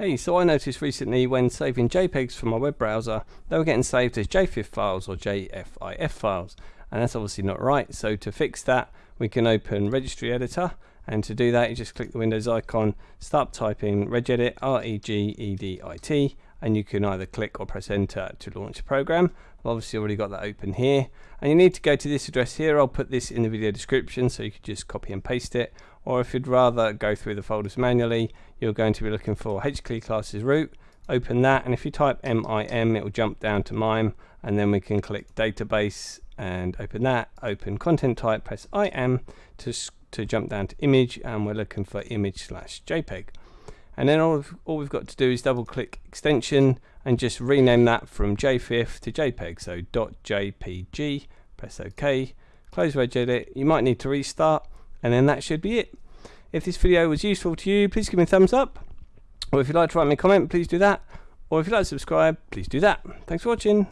Hey, so I noticed recently when saving JPEGs from my web browser, they were getting saved as JFIF files or JFIF files, and that's obviously not right. So to fix that, we can open Registry Editor, and to do that, you just click the Windows icon, start typing regedit, R-E-G-E-D-I-T, and you can either click or press enter to launch the program. I've obviously already got that open here, and you need to go to this address here. I'll put this in the video description, so you can just copy and paste it, or if you'd rather go through the folders manually, you're going to be looking for HKEY classes root, open that, and if you type MIM, it will jump down to MIME, and then we can click database and open that, open content type, press IM to, to jump down to image, and we're looking for image slash JPEG. And then all, all we've got to do is double click extension and just rename that from JFIF to JPEG. So .jpg, press OK, close regedit. You might need to restart and then that should be it. If this video was useful to you, please give me a thumbs up. Or if you'd like to write me a comment, please do that. Or if you'd like to subscribe, please do that. Thanks for watching.